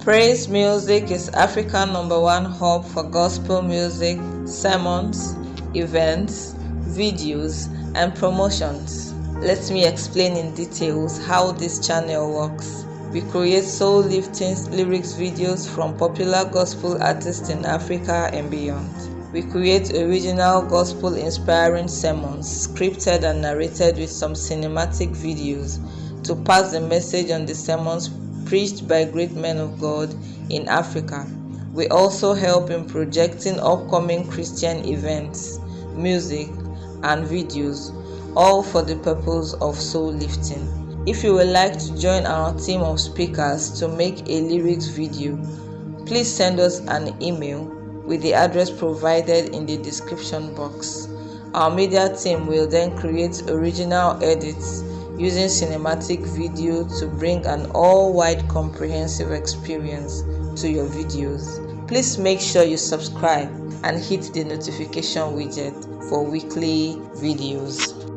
Praise Music is Africa number one hub for gospel music, sermons, events, videos, and promotions. Let me explain in details how this channel works. We create soul lifting lyrics videos from popular gospel artists in Africa and beyond. We create original gospel inspiring sermons, scripted and narrated with some cinematic videos to pass the message on the sermons preached by great men of God in Africa. We also help in projecting upcoming Christian events, music, and videos, all for the purpose of soul lifting. If you would like to join our team of speakers to make a lyrics video, please send us an email with the address provided in the description box. Our media team will then create original edits using cinematic video to bring an all-wide comprehensive experience to your videos. Please make sure you subscribe and hit the notification widget for weekly videos.